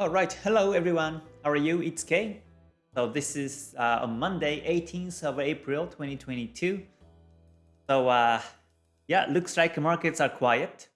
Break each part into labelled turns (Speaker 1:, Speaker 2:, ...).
Speaker 1: Alright, hello everyone. How are you? It's Kay. So this is uh, on Monday, 18th of April 2022. So uh, yeah, looks like markets are quiet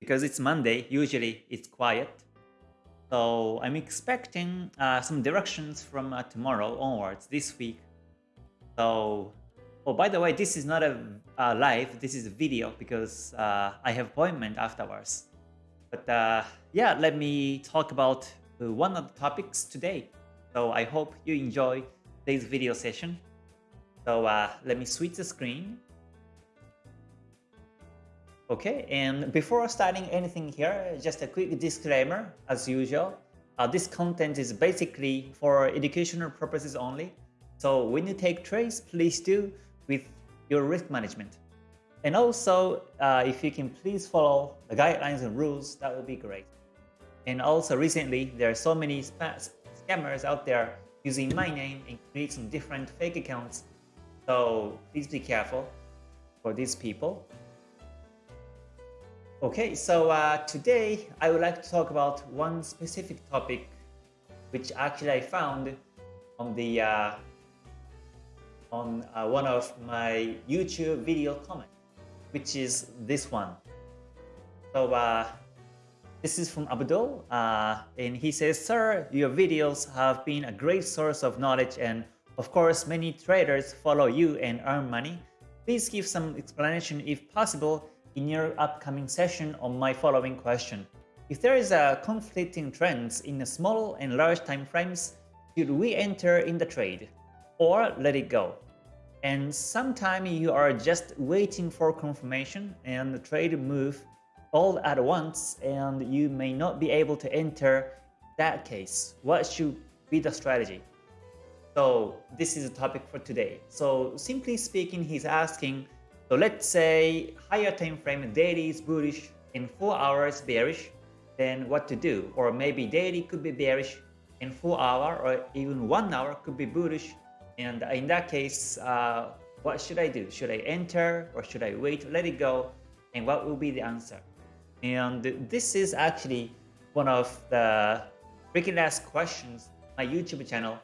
Speaker 1: because it's Monday. Usually it's quiet. So I'm expecting uh, some directions from uh, tomorrow onwards this week. So, oh by the way, this is not a uh, live. This is a video because uh, I have appointment afterwards. But uh, yeah, let me talk about one of the topics today. So I hope you enjoy today's video session. So uh, let me switch the screen. Okay, and before starting anything here, just a quick disclaimer as usual. Uh, this content is basically for educational purposes only. So when you take trades, please do with your risk management. And also, uh, if you can please follow the guidelines and rules, that would be great. And also recently, there are so many scammers out there using my name and creating different fake accounts. So please be careful for these people. Okay, so uh, today I would like to talk about one specific topic which actually I found on the uh, on uh, one of my YouTube video comments which is this one. So uh, this is from Abdul, uh, and he says, Sir, your videos have been a great source of knowledge and of course many traders follow you and earn money. Please give some explanation if possible in your upcoming session on my following question. If there is a conflicting trends in the small and large time frames, should we enter in the trade or let it go? and sometimes you are just waiting for confirmation and the trade move all at once and you may not be able to enter that case. What should be the strategy? So this is a topic for today. So simply speaking, he's asking, so let's say higher time frame daily is bullish in 4 hours bearish, then what to do? Or maybe daily could be bearish in 4 hour or even 1 hour could be bullish and in that case, uh, what should I do? Should I enter or should I wait, let it go? And what will be the answer? And this is actually one of the frequently asked questions on my YouTube channel.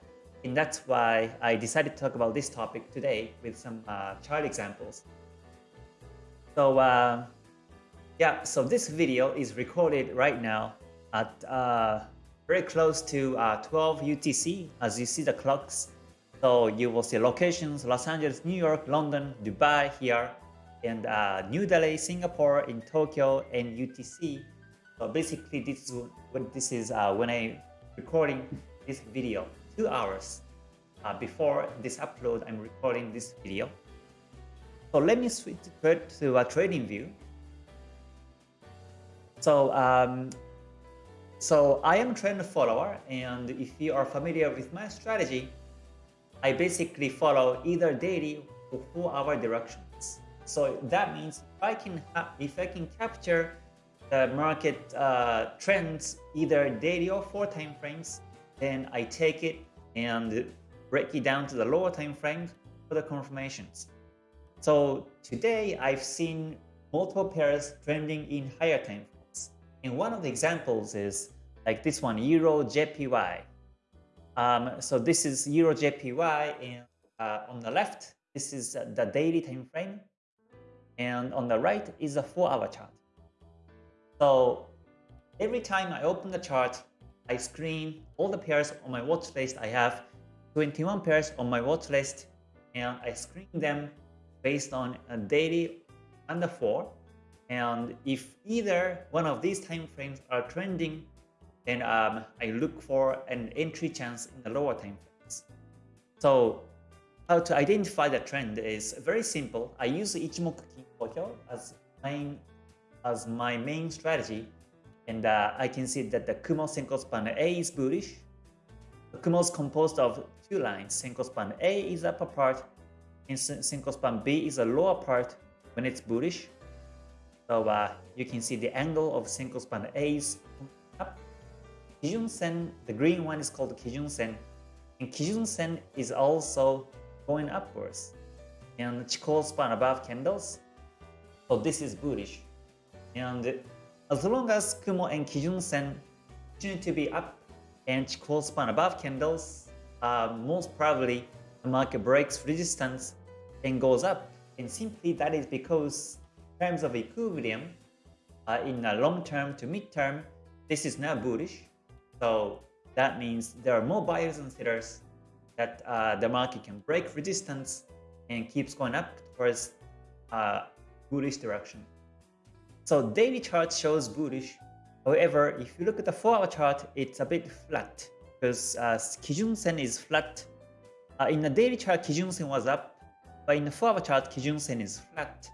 Speaker 1: And that's why I decided to talk about this topic today with some uh, child examples. So uh, yeah, so this video is recorded right now at uh, very close to uh, 12 UTC. As you see the clocks so you will see locations, Los Angeles, New York, London, Dubai here, and uh, New Delhi, Singapore, in Tokyo, and UTC. So basically this is what this is uh, when I recording this video, two hours uh, before this upload, I'm recording this video. So let me switch to a trading view. So um, so I am a trend follower, and if you are familiar with my strategy, I basically follow either daily or four hour directions. So that means if I can, if I can capture the market uh, trends either daily or four time frames, then I take it and break it down to the lower time frames for the confirmations. So today I've seen multiple pairs trending in higher time frames. And one of the examples is like this one, Euro JPY. Um, so this is Euro JPY, and uh, on the left, this is the daily time frame, and on the right is a four-hour chart. So every time I open the chart, I screen all the pairs on my watch list. I have 21 pairs on my watch list, and I screen them based on a daily under four. And if either one of these time frames are trending then um, I look for an entry chance in the lower time frames. So how to identify the trend is very simple. I use Ichimoku Kinko as my, as my main strategy. And uh, I can see that the Kumo Senko span A is bullish. The Kumo is composed of two lines. Senko span A is upper part and Senko span B is a lower part when it's bullish. So uh, you can see the angle of Senko span A is up Kijun Sen, the green one is called Kijun Sen. And Kijun Sen is also going upwards. And Chikou span above candles. So this is bullish. And as long as Kumo and Kijun Sen continue to be up and Chikou span above candles, uh, most probably the market breaks resistance and goes up. And simply that is because in terms of equilibrium, uh, in the long term to mid term, this is now bullish. So that means there are more buyers and sellers that uh, the market can break resistance and keeps going up towards uh, bullish direction. So daily chart shows bullish. However, if you look at the 4-hour chart, it's a bit flat because uh, Kijun Sen is flat. Uh, in the daily chart, Kijun Sen was up, but in the 4-hour chart, Kijun Sen is flat.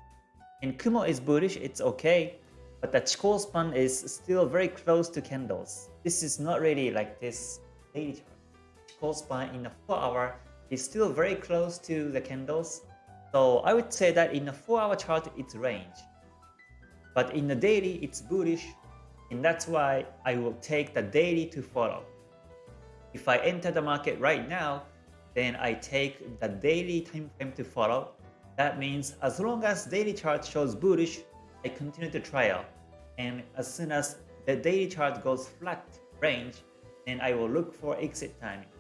Speaker 1: And Kumo is bullish, it's okay, but the Chikou span is still very close to candles. This is not really like this daily chart. Chikou span in the 4 hour is still very close to the candles. So I would say that in a 4 hour chart it's range. But in the daily it's bullish and that's why I will take the daily to follow. If I enter the market right now, then I take the daily time frame to follow. That means as long as daily chart shows bullish, I continue to trial. And as soon as the daily chart goes flat range, then I will look for exit timing.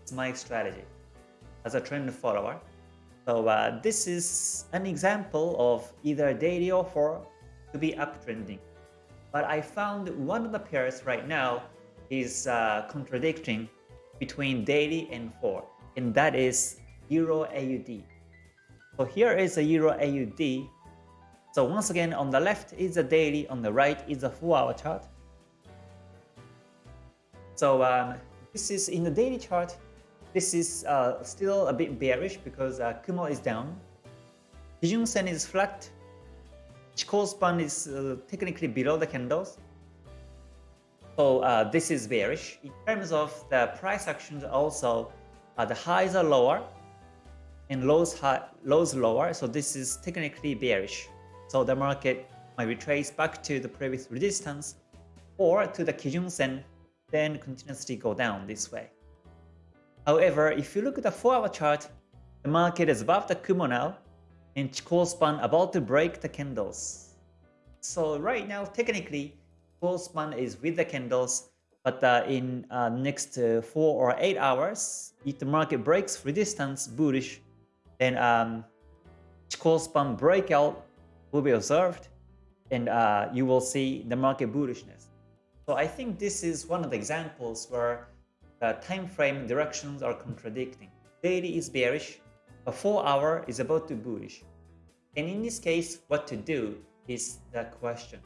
Speaker 1: It's my strategy as a trend follower. So uh, this is an example of either daily or four to be uptrending. But I found one of the pairs right now is uh, contradicting between daily and four, and that is Euro AUD. So here is a Euro AUD so once again, on the left is the daily, on the right is the 4-hour chart. So um, this is in the daily chart, this is uh, still a bit bearish because uh, Kumo is down. Kijun Sen is flat. Chikou span is uh, technically below the candles. So uh, this is bearish. In terms of the price actions also, uh, the highs are lower and lows, high, lows lower. So this is technically bearish. So the market might retrace back to the previous resistance or to the Kijun Sen, then continuously go down this way. However, if you look at the 4-hour chart, the market is above the Kumo now, and Chikou span about to break the candles. So right now, technically, Chikou span is with the candles, but uh, in uh, next uh, 4 or 8 hours, if the market breaks resistance bullish, then um, Chikou span breakout will be observed and uh, you will see the market bullishness. So I think this is one of the examples where the time frame directions are contradicting. Daily is bearish, a 4 hour is about to bullish. And in this case, what to do is the question.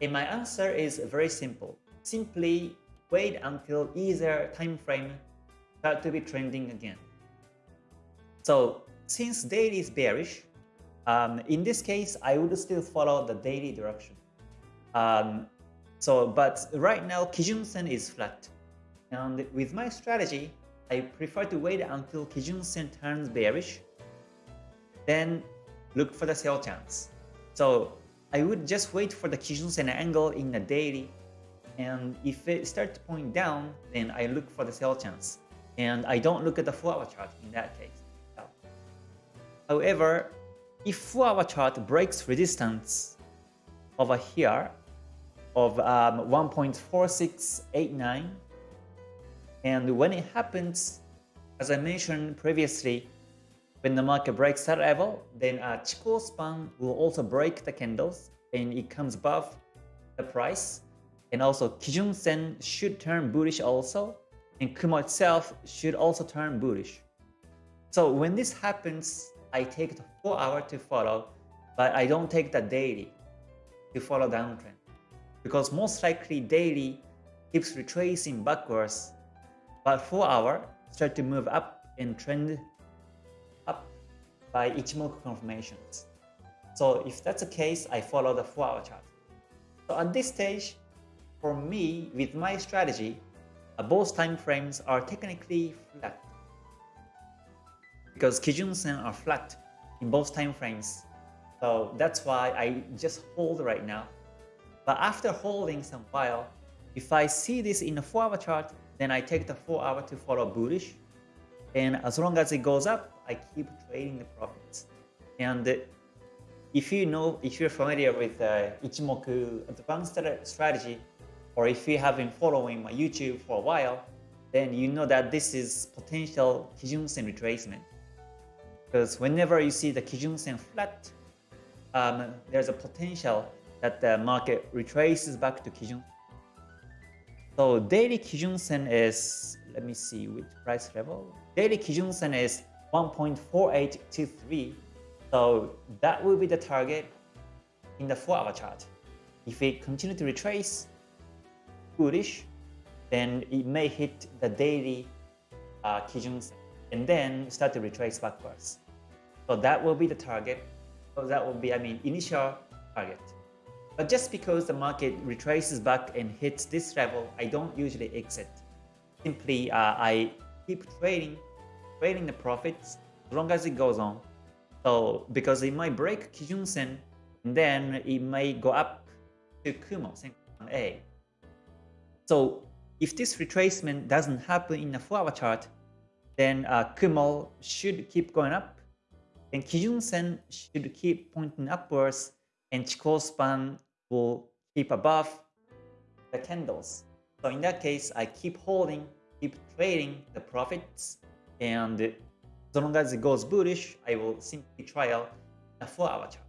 Speaker 1: And my answer is very simple. Simply wait until either time frame start to be trending again. So since daily is bearish, um, in this case, I would still follow the daily direction. Um, so, but right now, Kijun Sen is flat. And with my strategy, I prefer to wait until Kijun Sen turns bearish, then look for the sell chance. So I would just wait for the Kijun Sen angle in the daily, and if it starts to point down, then I look for the sell chance. And I don't look at the 4-hour chart in that case. However, if 4-hour chart breaks resistance over here of um, 1.4689 and when it happens as I mentioned previously when the market breaks that level then a Chikou span will also break the candles and it comes above the price and also Kijun Sen should turn bullish also and Kumo itself should also turn bullish so when this happens I take the 4 hour to follow, but I don't take the daily to follow downtrend. Because most likely daily keeps retracing backwards, but 4 hour start to move up and trend up by Ichimoku confirmations. So if that's the case, I follow the 4 hour chart. So at this stage, for me, with my strategy, uh, both time frames are technically flat because Kijun Sen are flat in both time frames. So that's why I just hold right now. But after holding some while, if I see this in a 4 hour chart, then I take the 4 hour to follow bullish. And as long as it goes up, I keep trading the profits. And if you know, if you're familiar with uh, Ichimoku advanced strategy, or if you have been following my YouTube for a while, then you know that this is potential Kijun-sen retracement. Because whenever you see the Kijun-sen flat, um, there's a potential that the market retraces back to Kijun. So daily Kijun-sen is, let me see which price level. Daily Kijun-sen is 1.4823. So that will be the target in the 4-hour chart. If it continue to retrace, bullish, then it may hit the daily uh, Kijun and then start to retrace backwards. So that will be the target. So that will be, I mean, initial target. But just because the market retraces back and hits this level, I don't usually exit. Simply, uh, I keep trading, trading the profits as long as it goes on. So because it might break Kijun Sen, and then it may go up to Kumo, Senkan A. So if this retracement doesn't happen in the 4-hour chart, then uh, Kumo should keep going up, and Kijun Sen should keep pointing upwards, and Chikou span will keep above the candles. So in that case, I keep holding, keep trading the profits, and as long as it goes bullish, I will simply trial a 4-hour chart.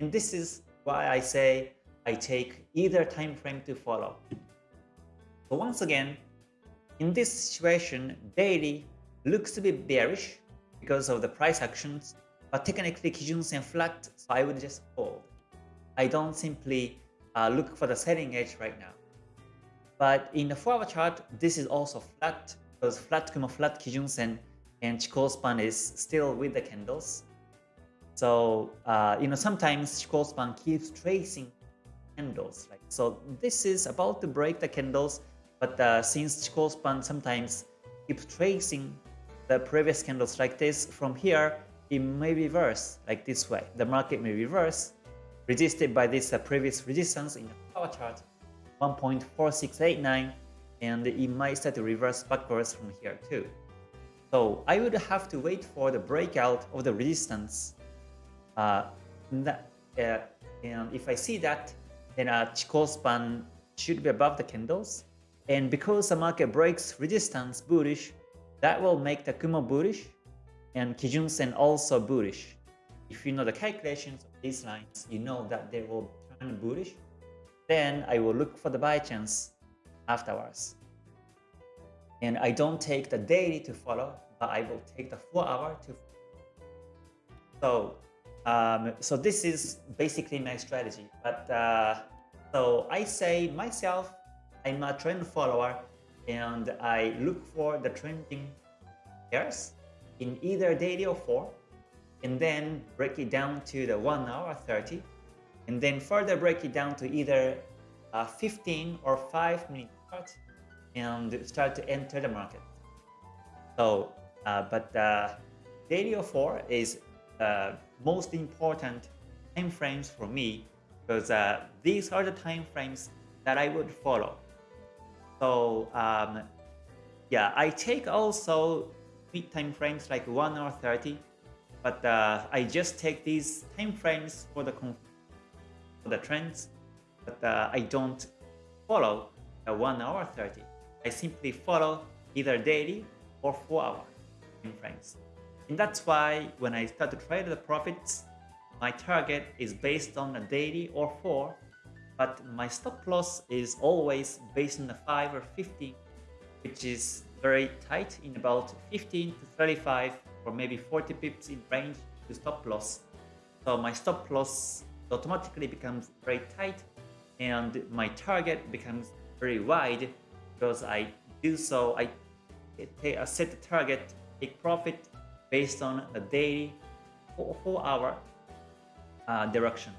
Speaker 1: And this is why I say I take either time frame to follow. So once again, in this situation, daily looks to be bearish because of the price actions, but technically Kijun-sen flat, so I would just hold. I don't simply uh, look for the selling edge right now. But in the 4-hour chart, this is also flat because flat Kumo flat Kijun-sen and Chikou span is still with the candles. So, uh, you know, sometimes Chikou span keeps tracing candles. Like, so this is about to break the candles, but uh, since Chikou span sometimes keeps tracing the previous candles like this, from here, it may reverse like this way. The market may reverse, resisted by this uh, previous resistance in the power chart, 1.4689, and it might start to reverse backwards from here too. So I would have to wait for the breakout of the resistance uh, that, uh, and if I see that, then a Chikou span should be above the candles. And because the market breaks resistance bullish, that will make the Kumo bullish and Kijun Sen also bullish. If you know the calculations these lines, you know that they will turn bullish. Then I will look for the buy chance afterwards. And I don't take the daily to follow, but I will take the 4 hour to follow. So um, so this is basically my strategy. But uh, so I say myself, I'm a trend follower and I look for the trending pairs in either daily or 4 and then break it down to the 1 hour 30 and then further break it down to either uh, 15 or 5 minute chart and start to enter the market. So, uh, but uh, daily or 4 is uh, most important time frames for me because uh, these are the time frames that I would follow. So um, yeah, I take also mid time frames like 1 hour 30, but uh, I just take these time frames for the for the trends, but uh, I don't follow the 1 hour 30. I simply follow either daily or 4 hour time frames. And that's why when I start to trade the profits, my target is based on a daily or 4, but my stop loss is always based on the 5 or 15, which is very tight in about 15 to 35 or maybe 40 pips in range to stop loss. So my stop loss automatically becomes very tight and my target becomes very wide because I do so, I set the target, take profit based on the daily four hour uh, direction.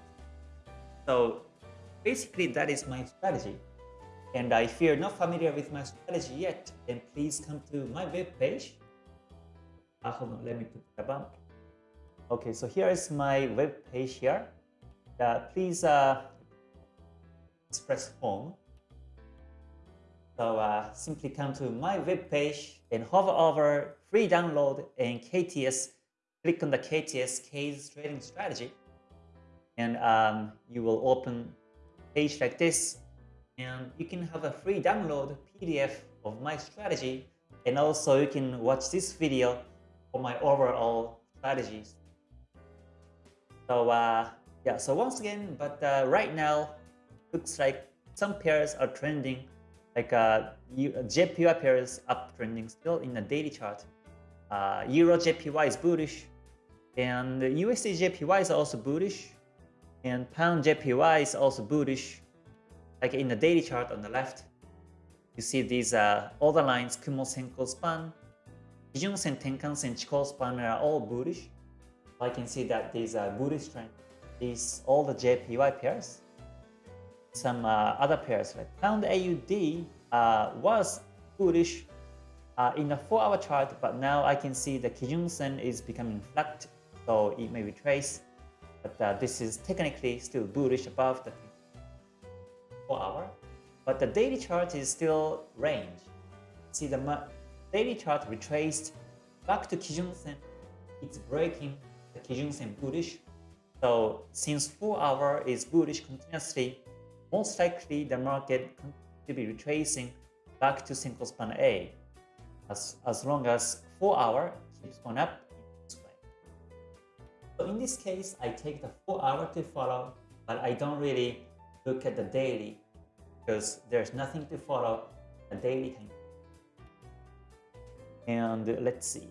Speaker 1: So basically that is my strategy. And if you're not familiar with my strategy yet, then please come to my web page. Hold on, let me put the bump. Okay, so here is my web page here. Uh, please uh, press home. So uh, simply come to my web page and hover over free download and KTS, click on the KTS Kay's trading strategy and um, you will open page like this and you can have a free download PDF of my strategy and also you can watch this video for my overall strategies. So uh, yeah, so once again, but uh, right now looks like some pairs are trending like uh, JPY pairs up trending still in the daily chart. Uh, Euro JPY is bullish and USD JPY is also bullish and Pound JPY is also bullish like in the daily chart on the left you see these uh, all the lines Kumo Senko span Kijun-sen, Tenkan-sen, Chikou span are all bullish I can see that these are bullish trend these all the JPY pairs some uh, other pairs like Pound AUD uh, was bullish uh, in the 4 hour chart but now I can see the Kijun-sen is becoming flat so it may retrace but uh, this is technically still bullish above the 4 hour but the daily chart is still range. See the daily chart retraced back to Kijun-sen. It's breaking the Kijun-sen bullish. So since 4 hour is bullish continuously most likely the market to be retracing back to Senko span A. As, as long as 4 hour keeps going up so in this case, I take the 4 hour to follow, but I don't really look at the daily because there's nothing to follow. The daily time. And let's see.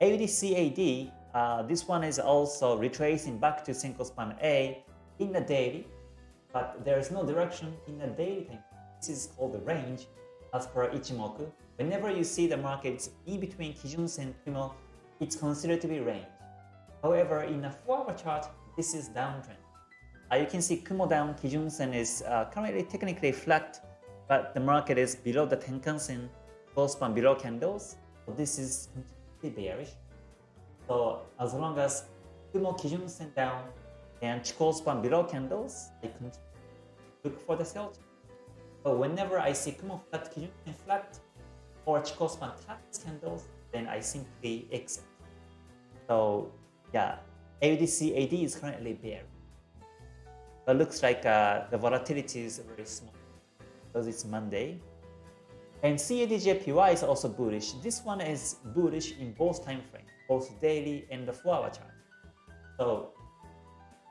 Speaker 1: AUDCAD, uh, this one is also retracing back to Senko span A in the daily, but there is no direction in the daily time. This is called the range as per Ichimoku. Whenever you see the markets in between Kijun and Kumo, it's considered to be range. However, in a 4-hour chart, this is downtrend. Uh, you can see Kumo down, Kijun Sen is uh, currently technically flat, but the market is below the Tenkan Sen, Chikou span below candles. This is completely bearish. So as long as Kumo Kijun Sen down and Chikou span below candles, I can look for the sell. But whenever I see Kumo flat, Kijun Sen flat, or Chikou span taps candles, then I simply exit. So yeah, AUDCAD is currently bear. But looks like uh, the volatility is very small because it's Monday. And CADJPY is also bullish. This one is bullish in both time frames, both daily and the 4-hour chart. So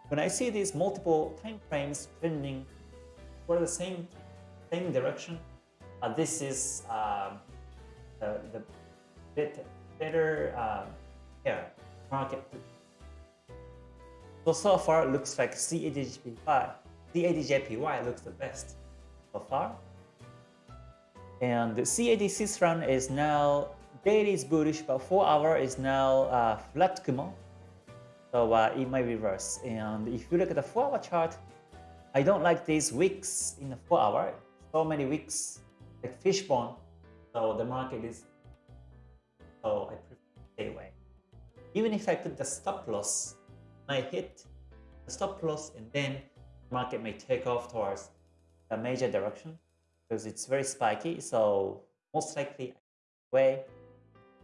Speaker 1: when I see these multiple time frames trending for the same same direction, uh, this is uh, the, the bit better uh, yeah, market so, so far it looks like CADJPY, CADJPY looks the best so far. And the CAD run is now daily is bullish, but 4 hour is now uh, flat Kumo. So uh, it might reverse. And if you look at the 4 hour chart, I don't like these wicks in the 4 hour. So many wicks, like fishbone. So the market is, so I prefer stay away. Even if I put the stop loss might hit the stop loss and then market may take off towards a major direction because it's very spiky so most likely way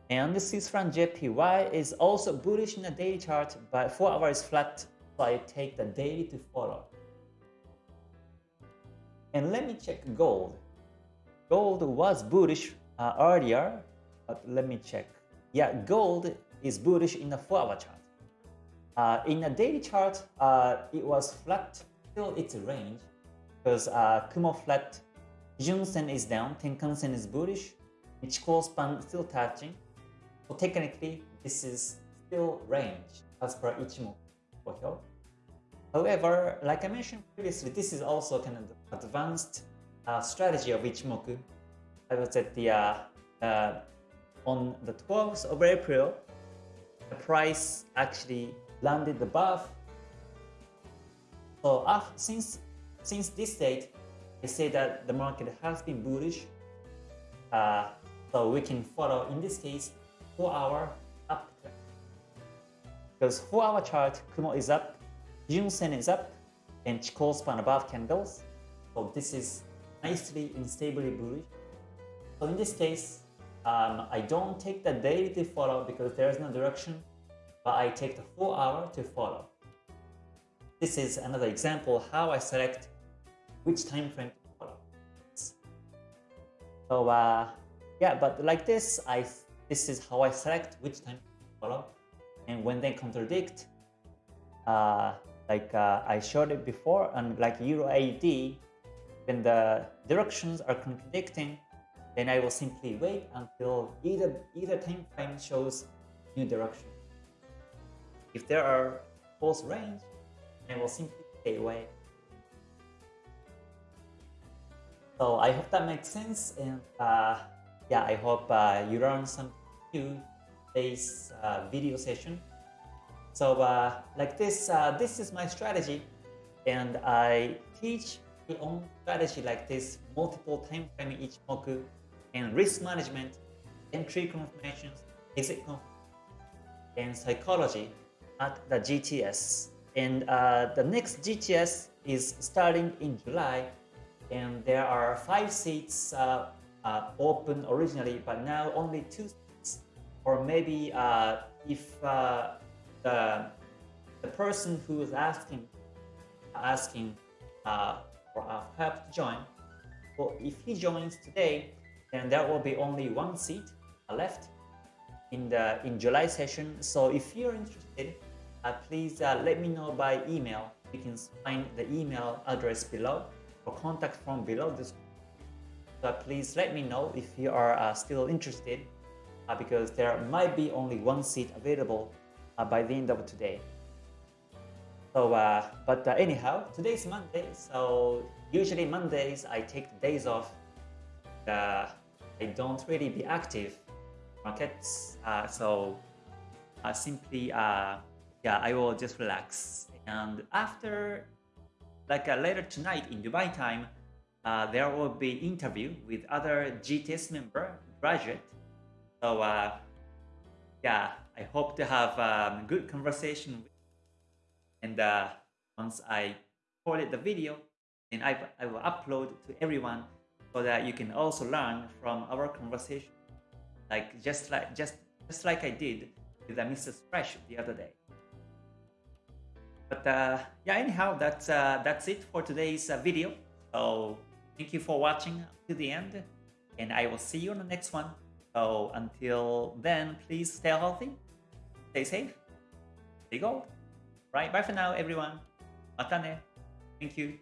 Speaker 1: and the Swiss franc JPY is also bullish in the daily chart but 4 hours flat so I take the daily to follow. And let me check gold. Gold was bullish uh, earlier but let me check. Yeah gold is bullish in the 4 hour chart. Uh, in a daily chart, uh, it was flat till its range because uh, Kumo flat, Kijun Sen is down, Tenkan Sen is bullish, Chikou span still touching. So technically, this is still range as per Ichimoku. However, like I mentioned previously, this is also kind of advanced uh, strategy of Ichimoku. I was at the uh, uh, on the 12th of April, the price actually landed above. So uh, since since this date, I say that the market has been bullish. Uh, so we can follow in this case four hour up trend. Because four hour chart, Kumo is up, Jun Sen is up, and Chikou span above candles. So this is nicely and stably bullish. So in this case, um, I don't take the daily to follow because there is no direction but I take the 4 hour to follow. This is another example how I select which time frame to follow. So uh, yeah, but like this, I this is how I select which time to follow. And when they contradict, uh, like uh, I showed it before, and like Euro AUD, when the directions are contradicting, then I will simply wait until either either time frame shows new direction. If there are false range, I will simply stay away. So I hope that makes sense, and uh, yeah, I hope uh, you learned something new today's uh, video session. So uh, like this, uh, this is my strategy, and I teach my own strategy like this, multiple time frame each moku, and risk management, entry confirmations, exit confirmations, and psychology at the GTS. And uh, the next GTS is starting in July, and there are five seats uh, uh, open originally, but now only two seats. Or maybe uh, if uh, the the person who is asking asking uh, for help to join, well, if he joins today, then there will be only one seat left in the in July session. So if you're interested, uh, please let me know by email. You can find the email address below or contact from below this. So please let me know if you are uh, still interested uh, because there might be only one seat available uh, by the end of today. So, uh, but anyhow, today is Monday. So usually Mondays I take days off uh, I don't really be active markets. Uh, so uh, simply, uh, yeah, I will just relax. And after, like uh, later tonight in Dubai time, uh, there will be interview with other GTS member graduate. So yeah, I hope to have um, good conversation. And once I recorded the video, then I, I will upload to everyone so that you can also learn from our conversation like just like just just like I did with uh, Mrs. Fresh the other day. But uh, yeah, anyhow, that's uh, that's it for today's uh, video. So thank you for watching to the end, and I will see you on the next one. So until then, please stay healthy, stay safe, stay gold. Right, bye for now, everyone. Matane. Thank you.